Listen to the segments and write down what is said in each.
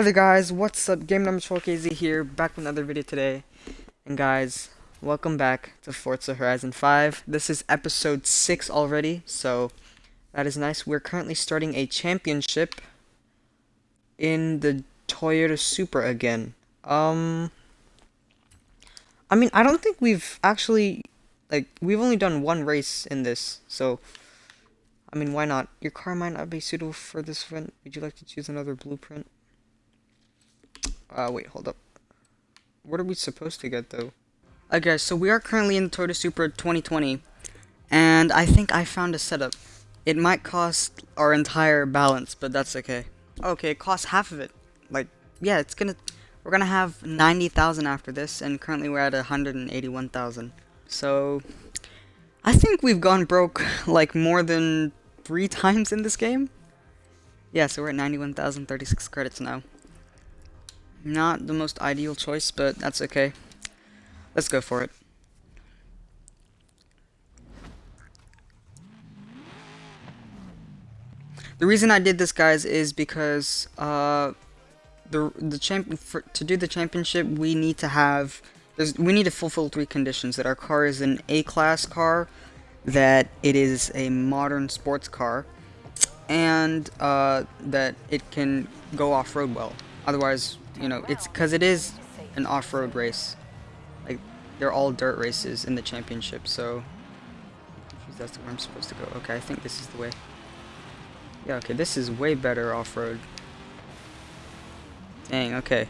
Hey guys, what's up? Game number 12KZ here, back with another video today. And guys, welcome back to Forza Horizon 5. This is episode 6 already, so that is nice. We're currently starting a championship in the Toyota Supra again. Um, I mean, I don't think we've actually, like, we've only done one race in this, so, I mean, why not? Your car might not be suitable for this event. Would you like to choose another blueprint? Uh, wait, hold up. What are we supposed to get, though? Okay, so we are currently in the Toyota Supra 2020, and I think I found a setup. It might cost our entire balance, but that's okay. Okay, it costs half of it. Like, yeah, it's gonna... We're gonna have 90,000 after this, and currently we're at 181,000. So, I think we've gone broke, like, more than three times in this game. Yeah, so we're at 91,036 credits now. Not the most ideal choice, but that's okay. Let's go for it. The reason I did this, guys, is because uh, the the champ for, to do the championship, we need to have we need to fulfill three conditions: that our car is an A-class car, that it is a modern sports car, and uh, that it can go off-road well. Otherwise, you know, it's because it is an off-road race. Like, they're all dirt races in the championship, so... That's where I'm supposed to go. Okay, I think this is the way. Yeah, okay, this is way better off-road. Dang, okay.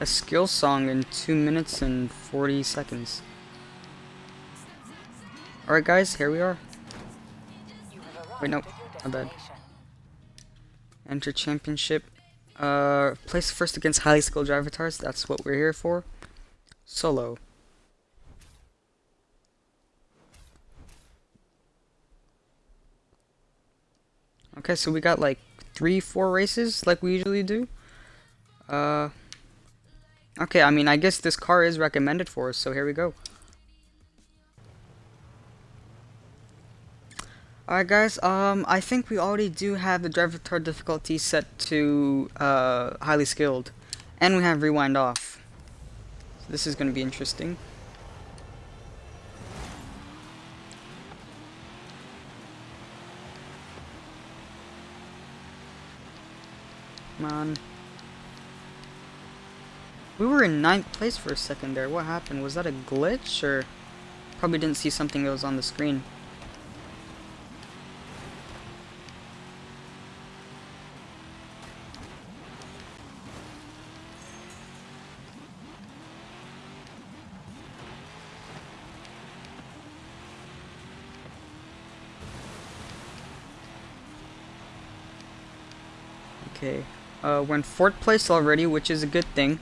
A skill song in 2 minutes and 40 seconds. Alright guys, here we are. Wait, no, my bad. Enter championship. Uh, place first against highly skilled avatars, that's what we're here for. Solo. Okay, so we got like three, four races like we usually do. Uh, Okay, I mean, I guess this car is recommended for us, so here we go. Alright guys, um, I think we already do have the Drivatar difficulty set to, uh, highly skilled. And we have rewind off. So this is going to be interesting. Come on. We were in ninth place for a second there. What happened? Was that a glitch or probably didn't see something that was on the screen? Okay, uh, we're in fourth place already, which is a good thing.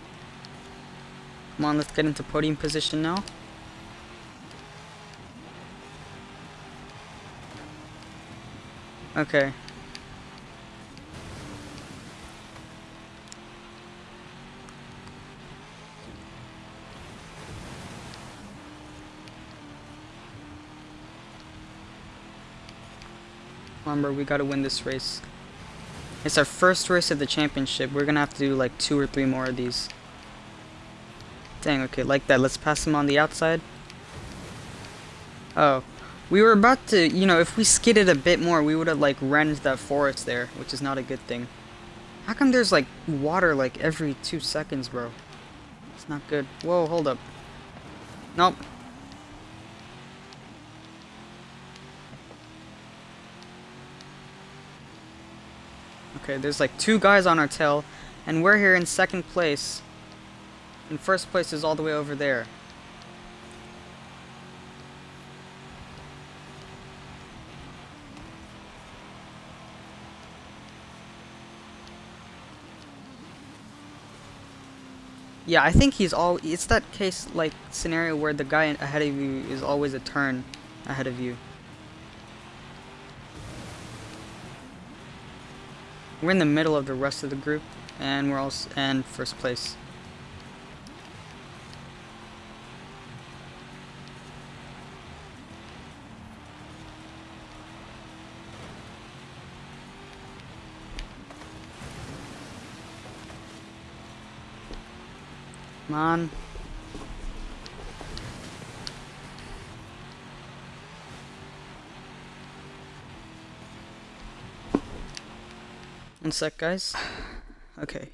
Come on, let's get into podium position now. Okay. Remember, we gotta win this race. It's our first race of the championship. We're gonna have to do like two or three more of these. Dang, okay, like that. Let's pass him on the outside. Oh. We were about to, you know, if we skidded a bit more, we would have, like, renned that forest there, which is not a good thing. How come there's, like, water, like, every two seconds, bro? It's not good. Whoa, hold up. Nope. Okay, there's, like, two guys on our tail, and we're here in second place. And first place is all the way over there. Yeah, I think he's all. It's that case like scenario where the guy ahead of you is always a turn ahead of you. We're in the middle of the rest of the group, and we're all and first place. Come on. One sec, guys. Okay.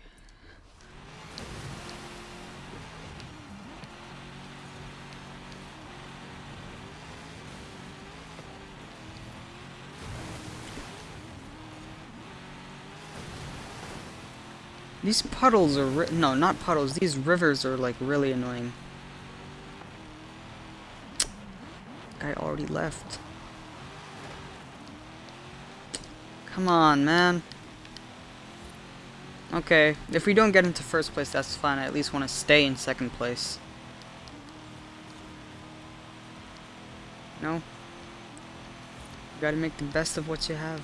These puddles are no, not puddles. These rivers are like really annoying. Guy already left. Come on, man. Okay, if we don't get into first place, that's fine. I at least want to stay in second place. No? You gotta make the best of what you have.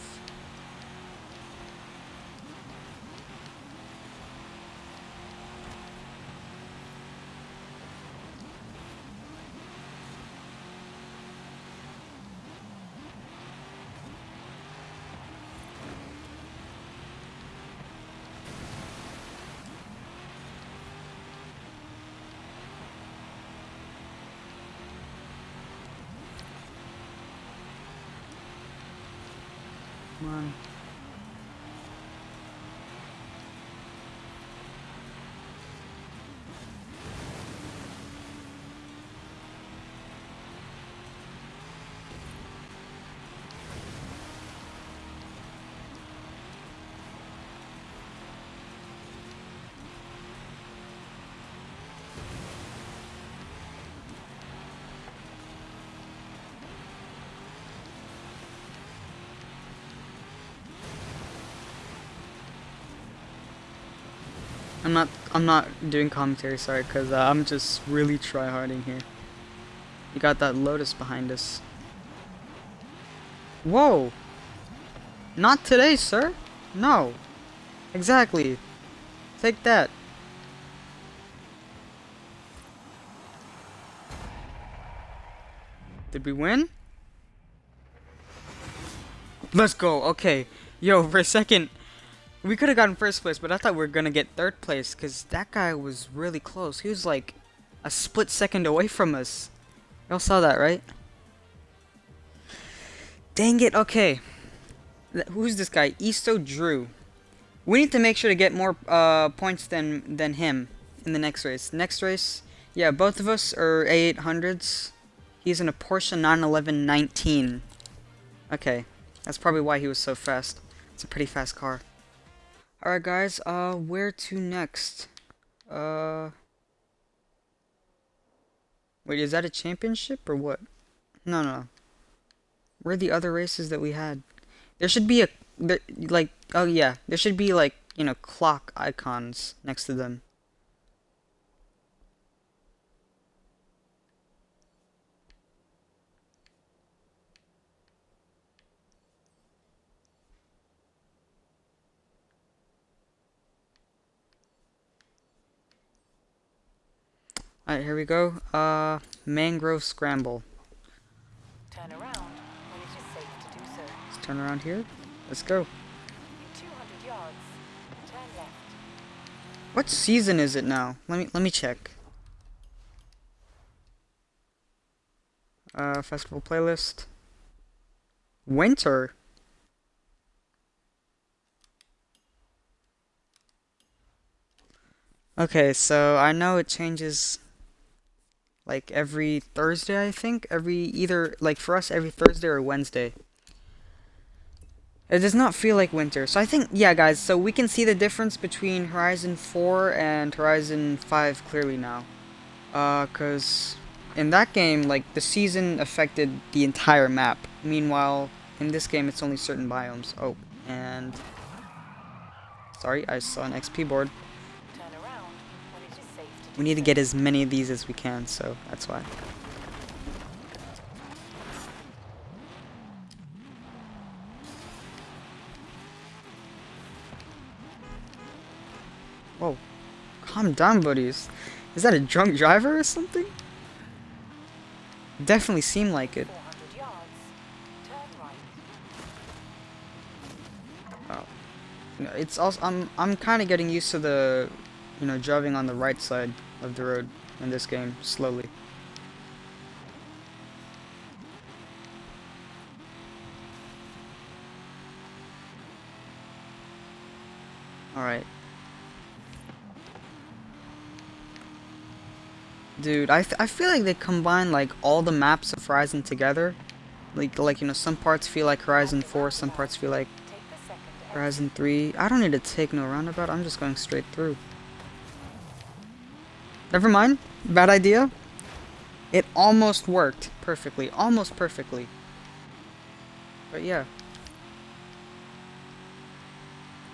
Come on. I'm not I'm not doing commentary, sorry, because uh, I'm just really tryharding here. You got that Lotus behind us. Whoa! Not today, sir! No! Exactly! Take that! Did we win? Let's go, okay. Yo, for a second, we could have gotten first place, but I thought we were going to get third place because that guy was really close. He was like a split second away from us. Y'all saw that, right? Dang it, okay. Who's this guy? Isto Drew. We need to make sure to get more uh, points than, than him in the next race. Next race, yeah, both of us are A800s. He's in a Porsche 911 19. Okay, that's probably why he was so fast. It's a pretty fast car. Alright guys, uh, where to next? Uh... Wait, is that a championship or what? No, no. Where are the other races that we had? There should be a, there, like, oh yeah, there should be like, you know, clock icons next to them. Alright, here we go. Uh, mangrove scramble. Turn around when it is safe to do so. Let's turn around here. Let's go. In 200 yards, turn left. What season is it now? Let me let me check. Uh, festival playlist. Winter. Okay, so I know it changes like every Thursday, I think. Every either like for us every Thursday or Wednesday. It does not feel like winter. So I think yeah, guys, so we can see the difference between Horizon 4 and Horizon 5 clearly now. Uh cuz in that game like the season affected the entire map. Meanwhile, in this game it's only certain biomes. Oh, and sorry, I saw an XP board. We need to get as many of these as we can, so that's why. Whoa. Calm down, buddies. Is that a drunk driver or something? Definitely seemed like it. 400 yards. Turn right. Oh. It's also I'm I'm kind of getting used to the, you know, driving on the right side of the road in this game slowly. All right. Dude, I, I feel like they combine like all the maps of Horizon together. Like like you know, some parts feel like Horizon 4, some parts feel like. Horizon 3. I don't need to take no roundabout. I'm just going straight through. Never mind. Bad idea. It almost worked perfectly. Almost perfectly. But yeah.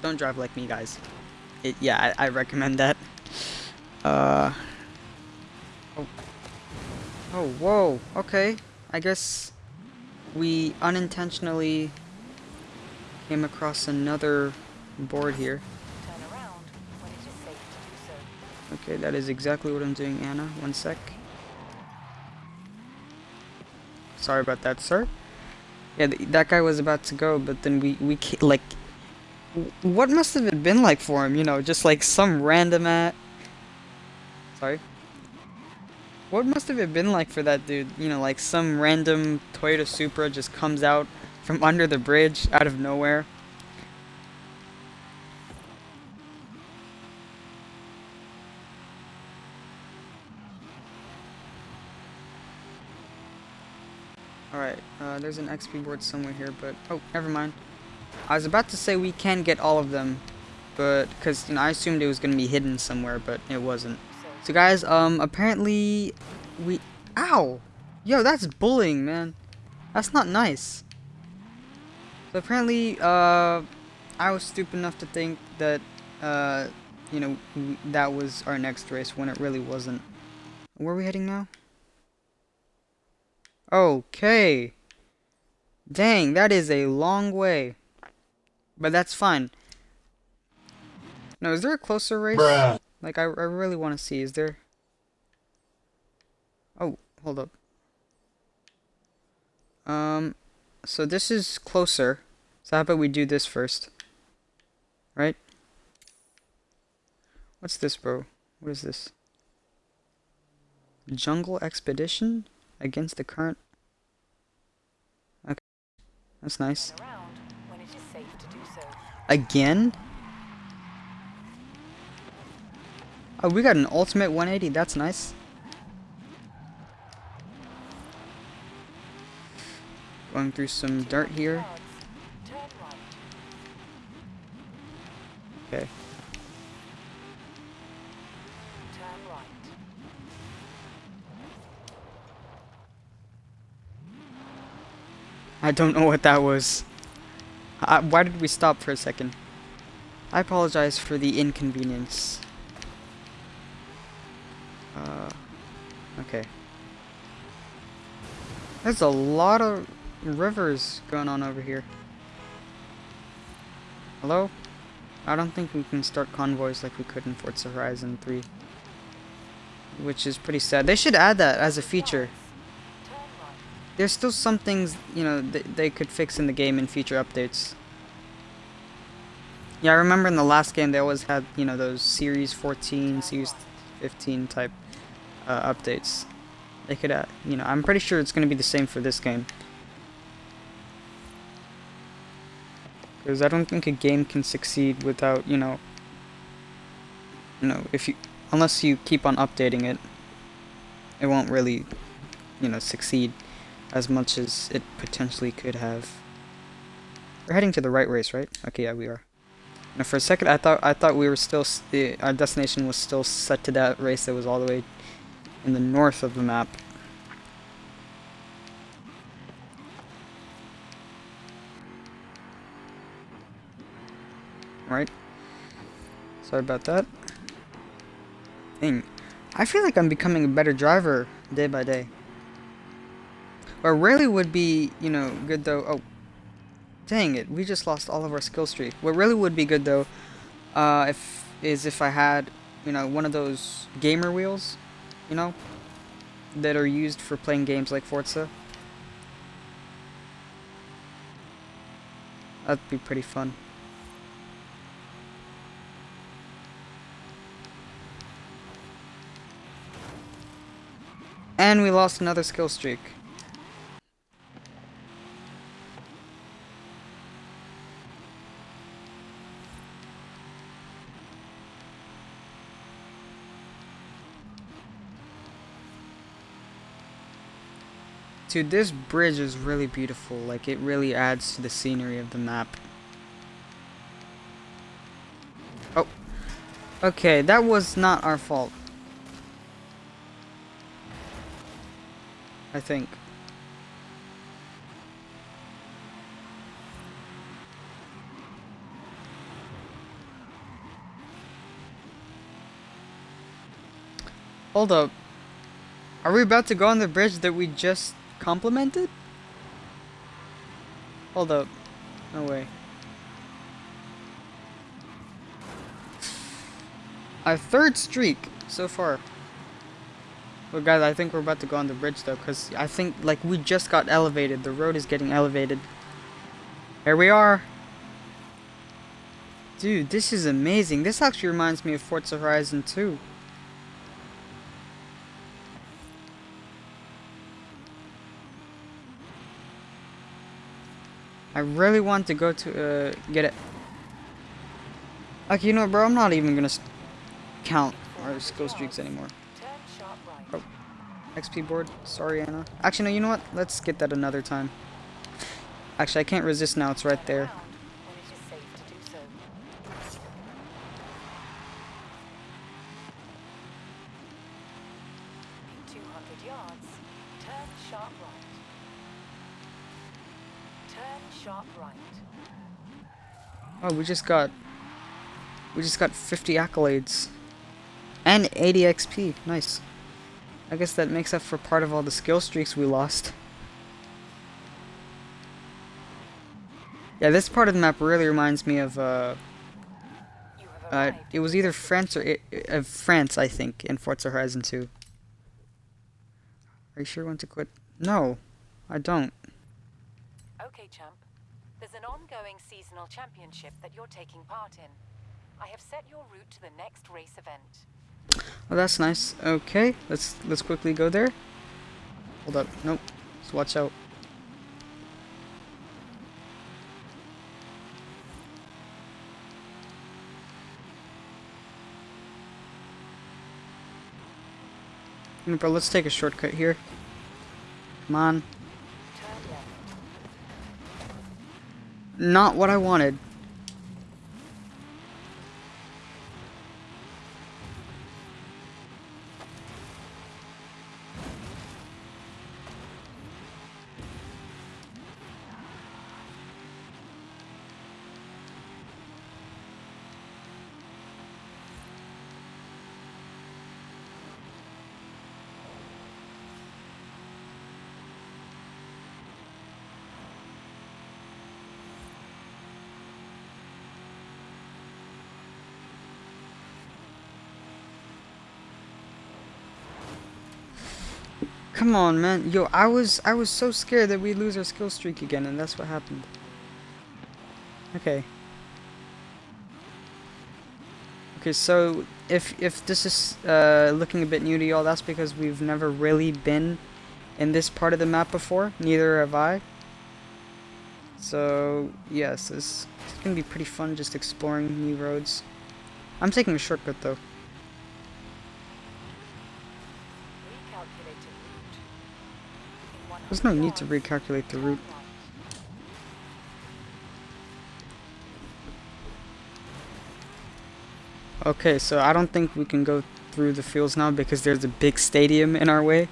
Don't drive like me, guys. It, yeah, I, I recommend that. Uh. Oh. Oh, whoa. Okay. I guess we unintentionally came across another board here. Turn around when it is safe to do so. Okay, that is exactly what I'm doing, Anna. One sec. Sorry about that, sir. Yeah, th that guy was about to go, but then we, we like... What must have it been like for him, you know, just like some random at... Sorry? What must have it been like for that dude? You know, like some random Toyota Supra just comes out from under the bridge out of nowhere. There's an XP board somewhere here, but... Oh, never mind. I was about to say we can get all of them, but... Because, you know, I assumed it was going to be hidden somewhere, but it wasn't. So guys, um, apparently we... Ow! Yo, that's bullying, man. That's not nice. So apparently, uh, I was stupid enough to think that, uh, you know, that was our next race when it really wasn't. Where are we heading now? Okay. Dang, that is a long way. But that's fine. No, is there a closer race? Like, I, I really want to see. Is there? Oh, hold up. Um, so this is closer. So how about we do this first? Right? What's this, bro? What is this? Jungle Expedition? Against the current? Okay. That's nice. turn around when it is safe to do so. Again? Oh, we got an ultimate 180. That's nice. Going through some dirt here. Yards. Turn right. Okay. Turn right. I don't know what that was. I, why did we stop for a second? I apologize for the inconvenience. Uh, okay. There's a lot of rivers going on over here. Hello? I don't think we can start convoys like we could in Forza Horizon 3. Which is pretty sad. They should add that as a feature. There's still some things, you know, th they could fix in the game in future updates. Yeah, I remember in the last game they always had, you know, those Series 14, Series 15 type uh, updates. They could, uh, you know, I'm pretty sure it's going to be the same for this game. Because I don't think a game can succeed without, you know, you know, if you, unless you keep on updating it, it won't really, you know, succeed as much as it potentially could have. We're heading to the right race, right? Okay, yeah, we are. Now, for a second, I thought I thought we were still the our destination was still set to that race that was all the way in the north of the map. Right. Sorry about that. Dang. I feel like I'm becoming a better driver day by day. What really would be, you know, good though. Oh, dang it! We just lost all of our skill streak. What really would be good though, uh, if is if I had, you know, one of those gamer wheels, you know, that are used for playing games like Forza. That'd be pretty fun. And we lost another skill streak. Dude, this bridge is really beautiful. Like, it really adds to the scenery of the map. Oh. Okay, that was not our fault. I think. Hold up. Are we about to go on the bridge that we just complimented? Hold up. No way. Our third streak so far. Well, guys, I think we're about to go on the bridge, though, because I think, like, we just got elevated. The road is getting elevated. Here we are. Dude, this is amazing. This actually reminds me of Forza Horizon 2. I really want to go to, uh, get it. Okay, you know what, bro? I'm not even gonna count our skill streaks anymore. Right. XP board. Sorry, Anna. Actually, no, you know what? Let's get that another time. Actually, I can't resist now. It's right there. Around when it is safe to do so. In 200 yards, turn sharp right. Oh, we just got... We just got 50 accolades. And 80 XP. Nice. I guess that makes up for part of all the skill streaks we lost. Yeah, this part of the map really reminds me of, uh... Uh it was either France or... I- uh, France, I think, in Forza Horizon 2. Are you sure you want to quit? No, I don't. Okay, champ. There's an ongoing seasonal championship that you're taking part in. I have set your route to the next race event. Oh, that's nice. Okay, let's let's quickly go there. Hold up. Nope. Just watch out. Bro, let's take a shortcut here. Come on. Turn left. Not what I wanted. Come on, man. Yo, I was I was so scared that we'd lose our skill streak again, and that's what happened. Okay. Okay, so if if this is uh, looking a bit new to y'all, that's because we've never really been in this part of the map before. Neither have I. So yes, this it's gonna be pretty fun just exploring new roads. I'm taking a shortcut though. Recalculated route. In 100 There's no need to recalculate the route. Okay, so I don't think we can go through the fields now because there's a big stadium in our way.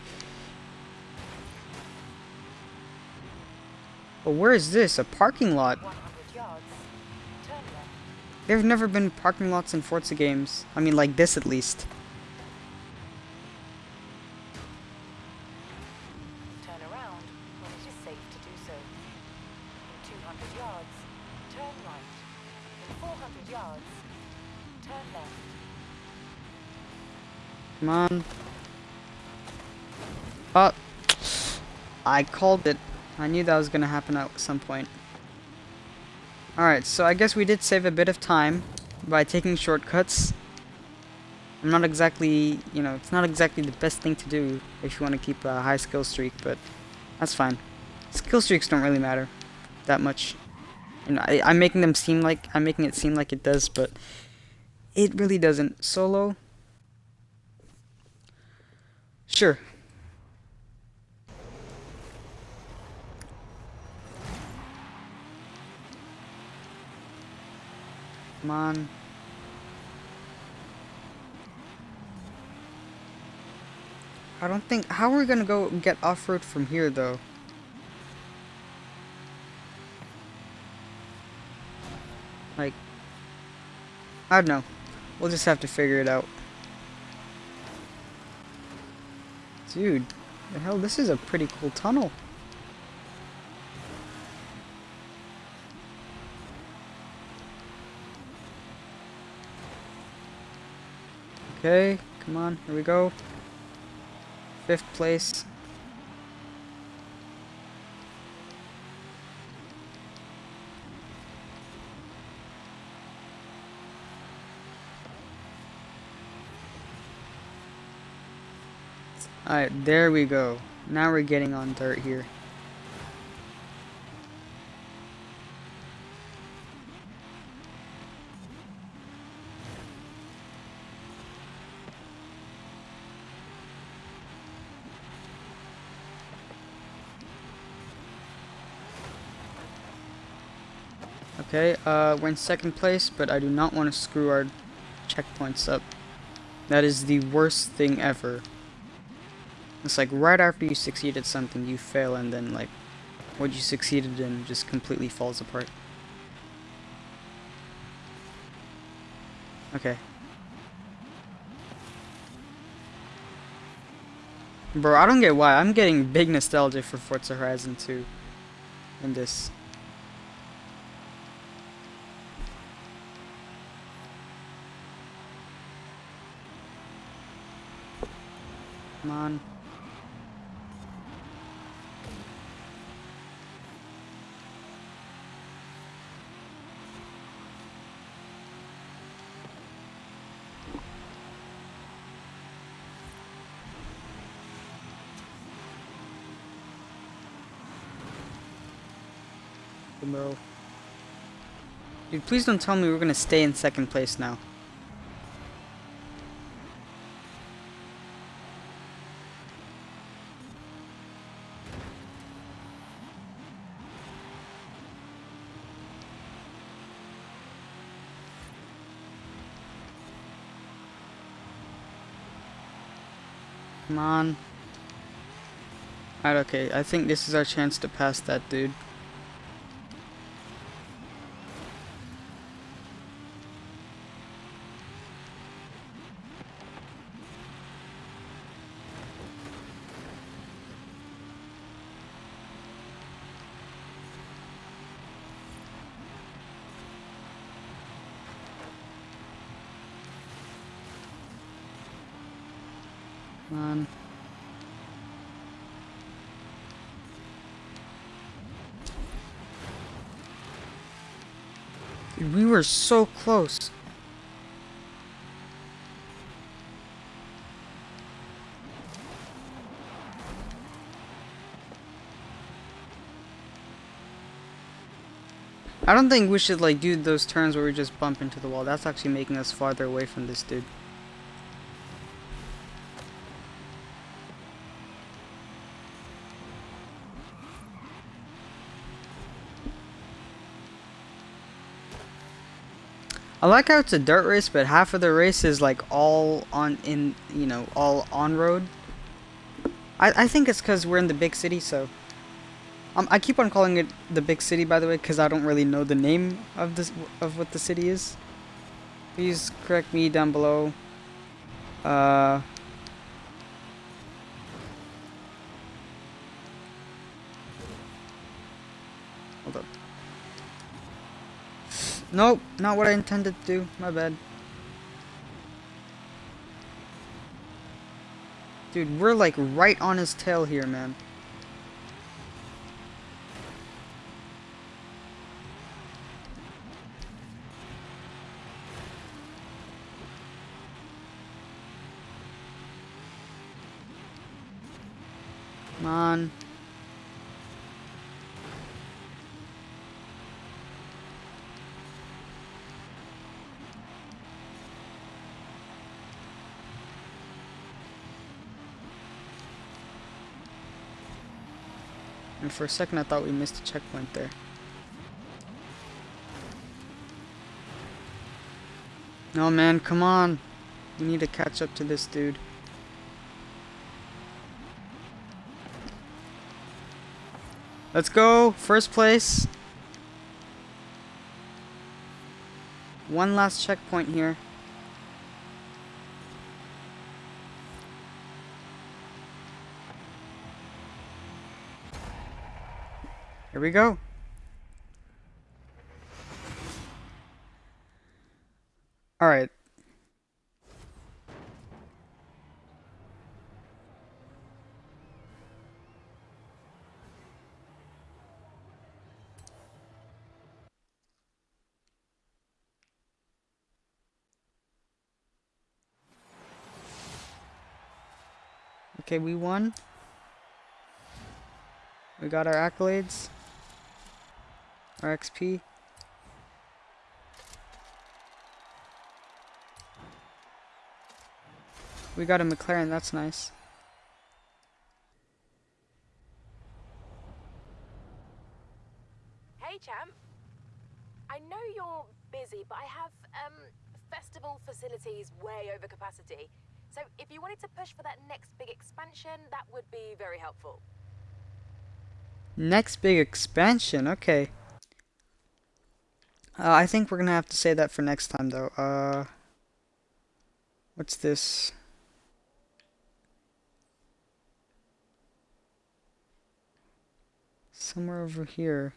But where is this? A parking lot? 100 yards. Turn left. There have never been parking lots in Forza games. I mean, like this at least. On. Oh, I called it. I knew that was gonna happen at some point. Alright, so I guess we did save a bit of time by taking shortcuts. I'm not exactly, you know, it's not exactly the best thing to do if you want to keep a high skill streak, but that's fine. Skill streaks don't really matter that much. You know, I, I'm making them seem like, I'm making it seem like it does, but it really doesn't. Solo, Sure. Come on. I don't think... How are we gonna go get off-road from here, though? Like... I don't know. We'll just have to figure it out. Dude, the hell, this is a pretty cool tunnel. Okay, come on, here we go. Fifth place. Alright, there we go. Now we're getting on dirt here. Okay, uh, we're in second place, but I do not want to screw our checkpoints up. That is the worst thing ever. It's like right after you succeeded something, you fail, and then like what you succeeded in just completely falls apart. Okay. Bro, I don't get why. I'm getting big nostalgia for Forza Horizon 2 in this. Come on. Bro. Dude, please don't tell me we're gonna stay in second place now. Come on. Alright, okay. I think this is our chance to pass that dude. Come on. Dude, we were so close. I don't think we should like do those turns where we just bump into the wall. That's actually making us farther away from this dude. I like how it's a dirt race, but half of the race is like all on in you know all on road. I I think it's because we're in the big city, so. Um, I keep on calling it the big city, by the way, because I don't really know the name of this of what the city is. Please correct me down below. Uh. Nope, not what I intended to do. My bad. Dude, we're like right on his tail here, man. Come on. For a second I thought we missed a checkpoint there. No man, come on. We need to catch up to this dude. Let's go. First place. One last checkpoint here. Here we go. Alright. Okay, we won. We got our accolades. Our XP. We got a McLaren, that's nice. Hey, champ. I know you're busy, but I have um festival facilities way over capacity. So if you wanted to push for that next big expansion, that would be very helpful. Next big expansion, okay. Uh, I think we're gonna have to say that for next time, though. Uh, what's this? Somewhere over here.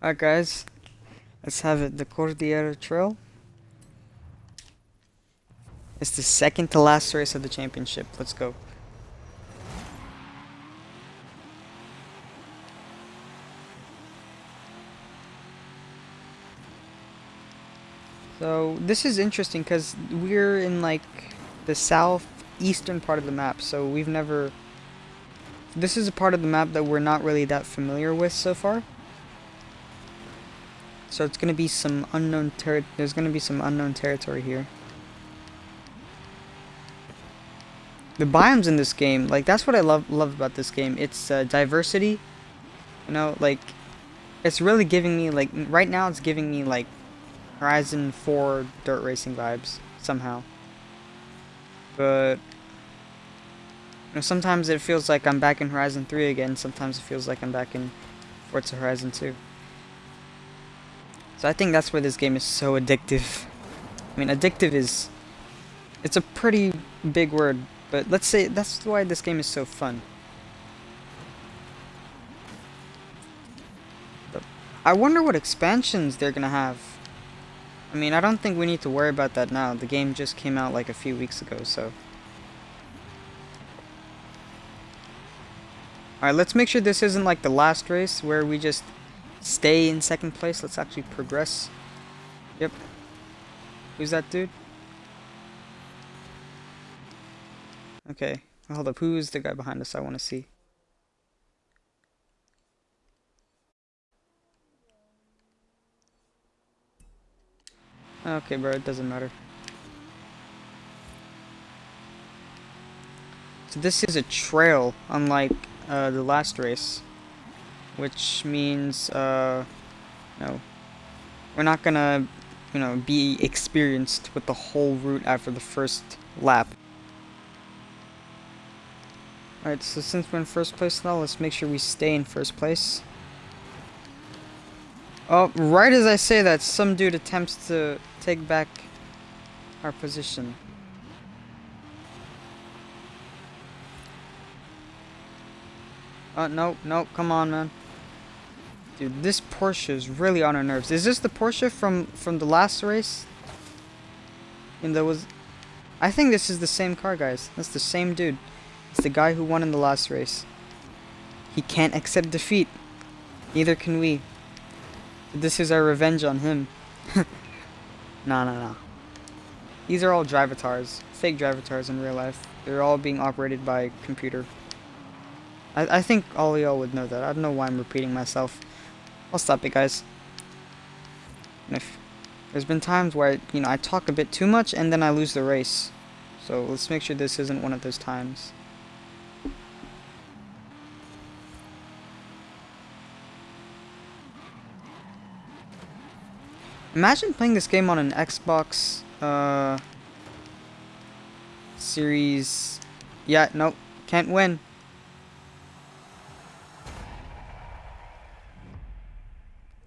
Alright guys, let's have it. The Cordillera Trail. It's the second to last race of the championship. Let's go. So this is interesting because we're in like the southeastern part of the map, so we've never. This is a part of the map that we're not really that familiar with so far. So it's gonna be some unknown ter. There's gonna be some unknown territory here. The biomes in this game, like that's what I love love about this game. It's uh, diversity. You know, like it's really giving me like right now it's giving me like Horizon 4 dirt racing vibes somehow. But you know, sometimes it feels like I'm back in Horizon 3 again, sometimes it feels like I'm back in Forza Horizon 2. So I think that's where this game is so addictive. I mean, addictive is it's a pretty big word, but let's say that's why this game is so fun. I wonder what expansions they're gonna have. I mean, I don't think we need to worry about that now. The game just came out like a few weeks ago, so. Alright, let's make sure this isn't like the last race where we just stay in second place. Let's actually progress. Yep. Who's that dude? Okay. Hold up. Who is the guy behind us? I want to see. Okay, bro, it doesn't matter. So this is a trail, unlike uh, the last race. Which means, uh, no. We're not gonna, you know, be experienced with the whole route after the first lap. Alright, so since we're in first place now, let's make sure we stay in first place. Oh, right as I say that, some dude attempts to take back our position. Oh, no, no, come on, man. Dude, this Porsche is really on our nerves. Is this the Porsche from, from the last race? And there was... I think this is the same car, guys. That's the same dude. It's the guy who won in the last race. He can't accept defeat. Neither can we. This is our revenge on him. nah, nah, nah. These are all drivatars. Fake drivatars in real life. They're all being operated by computer. I, I think all y'all would know that. I don't know why I'm repeating myself. I'll stop it, guys. If there's been times where, you know, I talk a bit too much and then I lose the race. So let's make sure this isn't one of those times. Imagine playing this game on an Xbox uh, Series. Yeah, nope, can't win.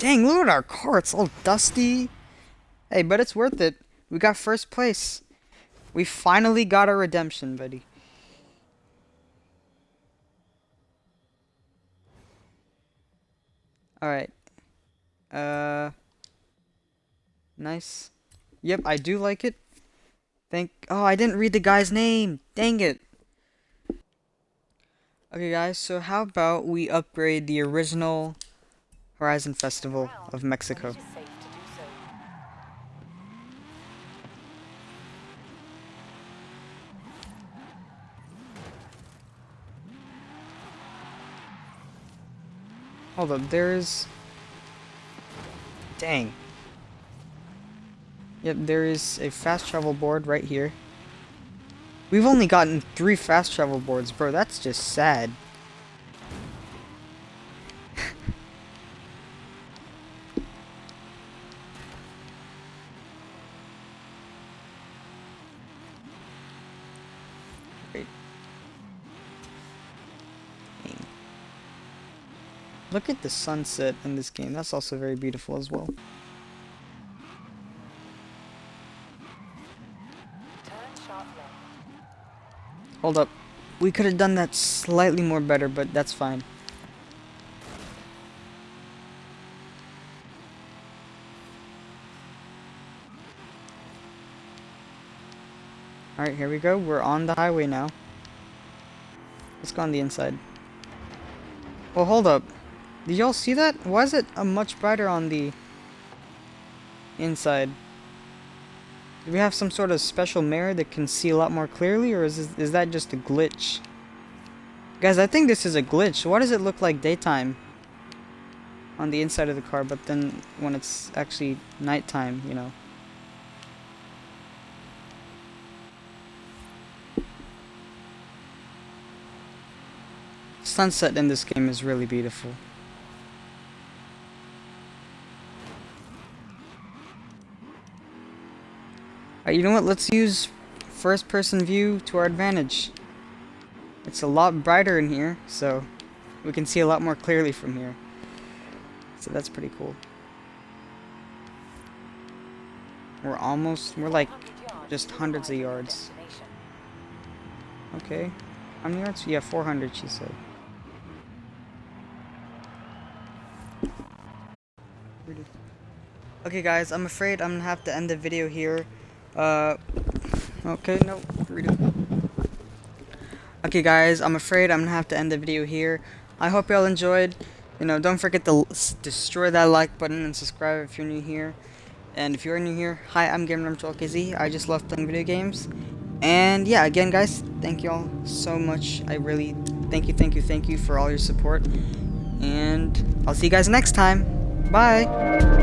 Dang, look at our car. It's all dusty. Hey, but it's worth it. We got first place. We finally got our redemption, buddy. Alright. Uh... Nice. Yep, I do like it. Thank- Oh, I didn't read the guy's name! Dang it! Okay guys, so how about we upgrade the original Horizon Festival of Mexico. Hold up, there's... Dang. Yep, there is a fast travel board right here. We've only gotten three fast travel boards, bro. That's just sad. Look at the sunset in this game. That's also very beautiful as well. Hold up. We could have done that slightly more better, but that's fine. Alright, here we go. We're on the highway now. Let's go on the inside. Well, hold up. Did y'all see that? Why is it a much brighter on the inside? Do we have some sort of special mirror that can see a lot more clearly, or is this, is that just a glitch? Guys, I think this is a glitch. Why does it look like daytime on the inside of the car, but then when it's actually nighttime, you know? Sunset in this game is really beautiful. You know what? Let's use first person view to our advantage. It's a lot brighter in here, so we can see a lot more clearly from here. So that's pretty cool. We're almost, we're like just hundreds of yards. Okay. How many yards? Yeah, 400 she said. Okay guys, I'm afraid I'm gonna have to end the video here. Uh, okay, no, redo. Okay guys, I'm afraid I'm gonna have to end the video here. I hope y'all enjoyed. You know, don't forget to destroy that like button and subscribe if you're new here. And if you're new here, hi, I'm GamerNumber12KZ. I just love playing video games. And yeah, again guys, thank y'all so much. I really thank you, thank you, thank you for all your support. And I'll see you guys next time. Bye!